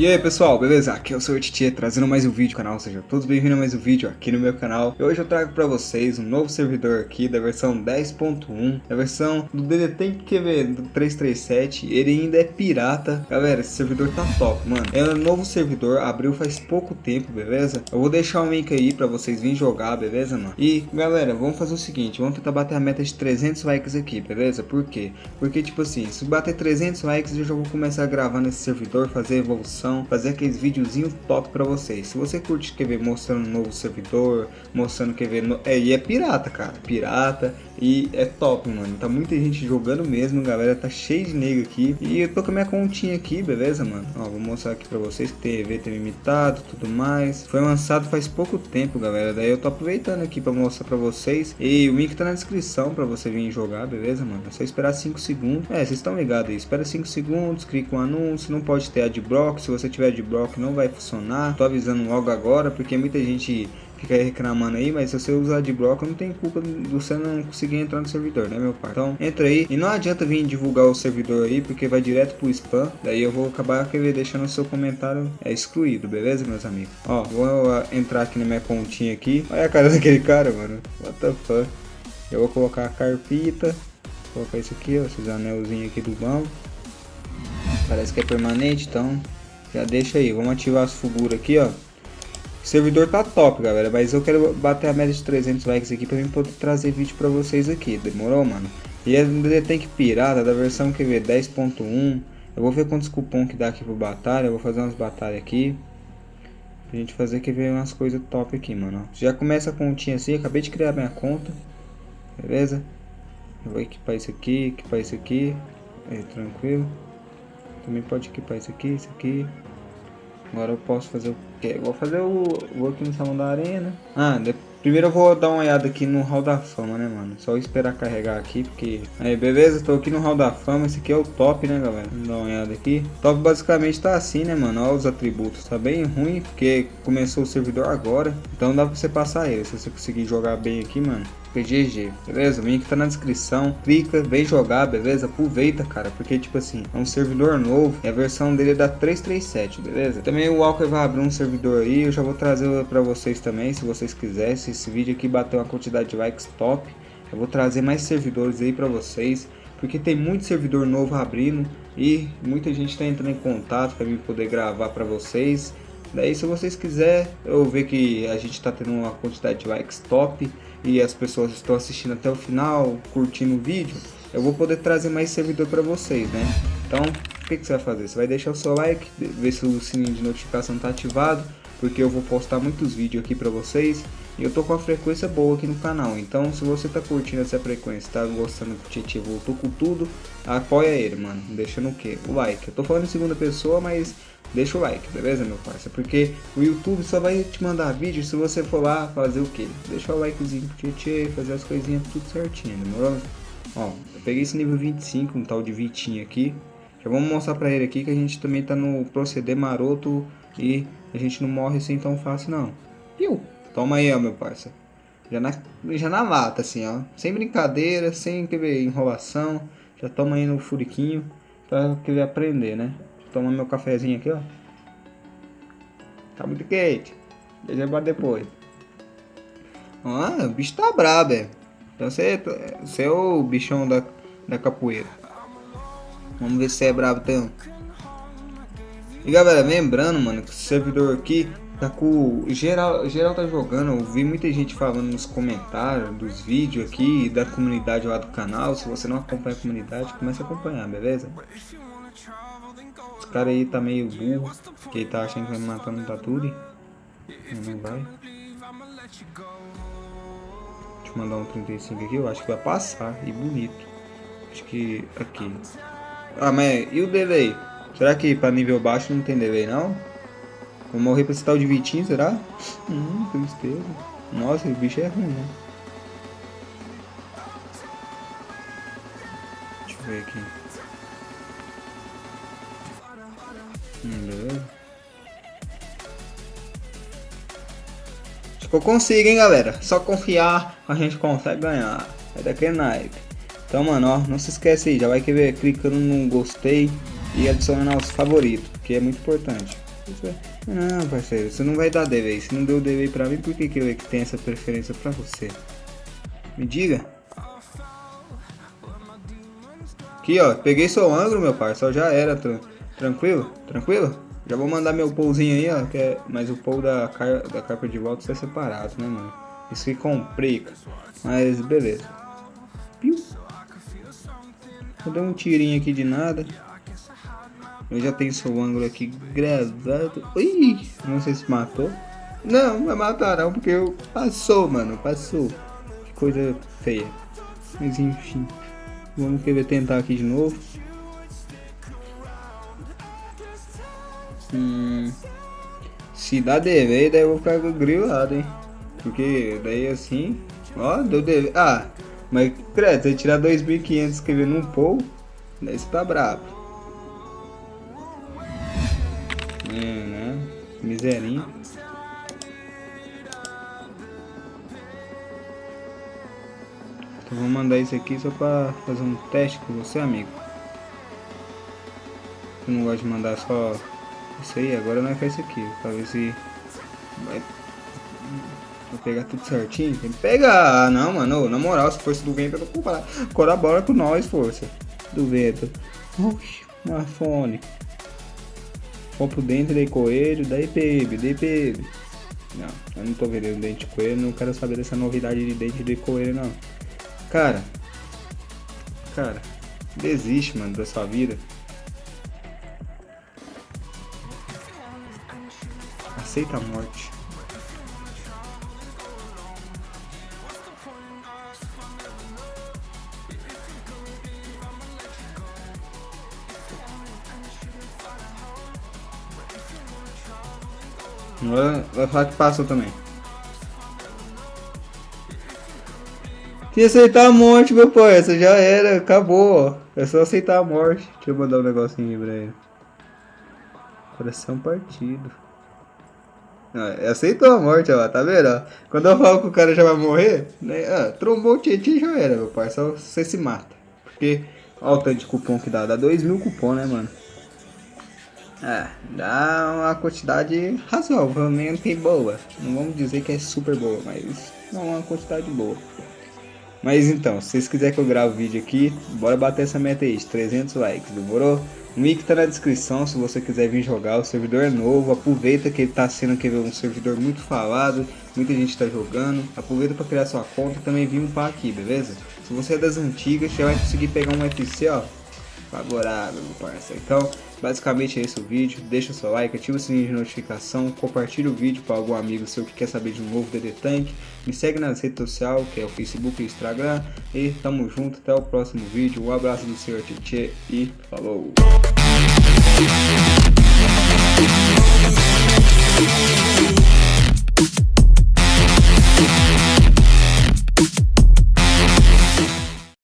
E aí pessoal, beleza? Aqui é o Sr. Titi trazendo mais um vídeo canal, sejam todos bem-vindos a mais um vídeo aqui no meu canal. E hoje eu trago pra vocês um novo servidor aqui da versão 10.1, a versão do DDT QV do 337, ele ainda é pirata. Galera, esse servidor tá top, mano. É um novo servidor, abriu faz pouco tempo, beleza? Eu vou deixar o um link aí pra vocês virem jogar, beleza, mano? E galera, vamos fazer o seguinte, vamos tentar bater a meta de 300 likes aqui, beleza? Por quê? Porque tipo assim, se bater 300 likes eu já vou começar a gravar nesse servidor, fazer evolução fazer aqueles videozinhos top pra vocês. Se você curte quer ver mostrando um novo servidor, mostrando quer ver... No... É, e é pirata, cara. Pirata. E é top, mano. Tá muita gente jogando mesmo, galera. Tá cheio de nego aqui. E eu tô com a minha continha aqui, beleza, mano? Ó, vou mostrar aqui pra vocês que tem evento limitado, tudo mais. Foi lançado faz pouco tempo, galera. Daí eu tô aproveitando aqui pra mostrar pra vocês. E o link tá na descrição pra você vir jogar, beleza, mano? É só esperar 5 segundos. É, vocês estão ligados aí. Espera 5 segundos, clica um anúncio. Não pode ter adblock. Se você tiver adblock, não vai funcionar. Tô avisando logo agora, porque muita gente fica reclamando aí, mas se você usar de bloco, não tem culpa de você não conseguir entrar no servidor, né, meu pai? Então, entra aí. E não adianta vir divulgar o servidor aí, porque vai direto pro spam. Daí eu vou acabar deixando o seu comentário é, excluído, beleza, meus amigos? Ó, vou entrar aqui na minha continha aqui. Olha a cara daquele cara, mano. What the fuck? Eu vou colocar a carpita. Vou colocar isso aqui, ó, esses anelzinhos aqui do banco. Parece que é permanente, então já deixa aí. Vamos ativar as figuras aqui, ó. O servidor tá top, galera, mas eu quero bater a média de 300 likes aqui pra mim poder trazer vídeo pra vocês aqui, demorou, mano? E é tem que pirata da versão que vê 10.1. Eu vou ver quantos cupom que dá aqui pro batalha, eu vou fazer umas batalhas aqui. Pra gente fazer que ver umas coisas top aqui, mano. Já começa a continha assim, acabei de criar minha conta. Beleza? Eu vou equipar isso aqui, equipar isso aqui. Tranquilo. Também pode equipar isso aqui, isso aqui. Agora eu posso fazer o Vou fazer o. Vou aqui no salão da arena. Ah, primeiro eu vou dar uma olhada aqui no hall da fama, né, mano? Só esperar carregar aqui, porque. Aí, beleza? Tô aqui no hall da fama. Esse aqui é o top, né, galera? Vamos dar uma olhada aqui. Top basicamente tá assim, né, mano? Olha os atributos. Tá bem ruim, porque começou o servidor agora. Então dá pra você passar ele. Se você conseguir jogar bem aqui, mano. PGG, beleza? O link tá na descrição, clica, vem jogar, beleza? Aproveita, cara, porque tipo assim, é um servidor novo e a versão dele é da 337, beleza? Também o Walker vai abrir um servidor aí, eu já vou trazer pra vocês também, se vocês quiserem, se esse vídeo aqui bater uma quantidade de likes top, eu vou trazer mais servidores aí pra vocês, porque tem muito servidor novo abrindo e muita gente tá entrando em contato para mim poder gravar para vocês. Daí se vocês quiserem, eu ver que a gente tá tendo uma quantidade de likes top, e as pessoas estão assistindo até o final, curtindo o vídeo, eu vou poder trazer mais servidor para vocês, né? Então, o que, que, você vai fazer? Você vai deixar o seu like, ver se o sininho de notificação está ativado, porque eu vou postar muitos vídeos aqui para vocês e eu tô com uma frequência boa aqui no canal. Então, se você tá curtindo essa frequência, tá gostando que o Titi voltou com tudo, apoia ele, mano. Deixando o que? O like. Eu tô falando em segunda pessoa, mas deixa o like, beleza, meu parceiro? Porque o YouTube só vai te mandar vídeo se você for lá fazer o que? Deixar o likezinho pro Tietê, fazer as coisinhas tudo certinho, demorou? Ó, eu peguei esse nível 25, um tal de Vitinho aqui. Já vamos mostrar pra ele aqui que a gente também tá no proceder maroto e a gente não morre assim tão fácil não. Piu! Toma aí, ó, meu parceiro. Já na, já na lata, assim, ó. Sem brincadeira, sem querer enrolação. Já toma aí no furiquinho pra querer aprender, né? Toma meu cafezinho aqui, ó. Tá muito quente. Deixa eu depois. Ah, o bicho tá brabo, é. Então você, você é o bichão da, da capoeira. Vamos ver se é brabo então. E galera, lembrando, mano, que o servidor aqui tá com. Geral, geral tá jogando. Eu vi muita gente falando nos comentários dos vídeos aqui da comunidade lá do canal. Se você não acompanha a comunidade, comece a acompanhar, beleza? Esse cara aí tá meio burro, que ele tá achando que vai matar no Taturi. Não vai. Deixa eu mandar um 35 aqui, eu acho que vai passar, e bonito. Acho que aqui. Ah, mas e o delay? Será que pra nível baixo não tem delay não? Vou morrer pra esse tal de Vitinho, será? Hum, tristeza. Nossa, o bicho é ruim, né? Deixa eu ver aqui. Beleza. Acho que eu consigo, hein, galera. Só confiar, a gente consegue ganhar. É daquele naipe. Então, mano, ó, não se esquece aí. Já vai querer clicando no gostei e adicionando aos favoritos, que é muito importante. Não, parceiro, você não vai dar DV. Se não deu DV pra mim, por que, que eu tenho essa preferência pra você? Me diga. Aqui, ó. Peguei seu ângulo, meu parceiro. Já era. Tranquilo? Tranquilo? Já vou mandar meu pouzinho aí, ó. Que é... Mas o pou da, car... da carpa de volta está separado, né, mano? Isso que complica. Mas beleza. Piu. Vou dar um tirinho aqui de nada. Eu já tenho seu ângulo aqui gravado. Ui, não sei se matou. Não, vai matar não, porque eu... Passou, mano, passou. Que coisa feia. Mas enfim. Vamos querer tentar aqui de novo. Hum, se dá DV, daí eu vou ficar grilado, hein? Porque daí assim... Ó, deu DV. Ah, mas, credo, você tirar 2.500 escrevendo um poll, daí você tá bravo. É, né? Miserinho. Então vou mandar isso aqui só pra fazer um teste com você, amigo. Eu não gosto de mandar só isso aí, agora nós faz isso aqui, pra ver se vai Vou pegar tudo certinho. Tem que pegar. Ah, não, mano. Na moral, se fosse do vento, eu não colabora com nós, força. Do vento. Oxi, uma fone. Compro dente de coelho, daí bebe, daí bebe. Não, eu não tô vendendo dente de coelho, não quero saber dessa novidade de dente de coelho, não. Cara, cara, desiste, mano, da sua vida. Aceita a morte. Vai, vai falar que passou também. Se aceitar a morte, meu pai, essa já era, acabou. É só aceitar a morte. Deixa eu mandar um negocinho aí pra ele. Coração partido. Ah, aceitou a morte, ó, tá vendo? Quando eu falo que o cara já vai morrer, né? Ah, trombou o Tietchan já era, meu pai. Só você se mata. Porque, olha o tanto de cupom que dá. Dá 2 mil cupom, né, mano? É, dá uma quantidade razoavelmente boa. Não vamos dizer que é super boa, mas é uma quantidade boa. Mas então, se vocês quiserem que eu grave o vídeo aqui, bora bater essa meta aí, de 300 likes, demorou? O link tá na descrição se você quiser vir jogar, o servidor é novo, aproveita que ele tá sendo aqui um servidor muito falado, muita gente tá jogando, aproveita para criar sua conta e também vir upar aqui, beleza? Se você é das antigas, você vai conseguir pegar um FC, ó, favorável, meu parça. Então, basicamente é esse o vídeo. Deixa o seu like, ativa o sininho de notificação, compartilha o vídeo para algum amigo seu que quer saber de um novo DD Tank. Me segue nas redes sociais, que é o Facebook e o Instagram. E tamo junto, até o próximo vídeo. Um abraço do senhor Tietchan e falou!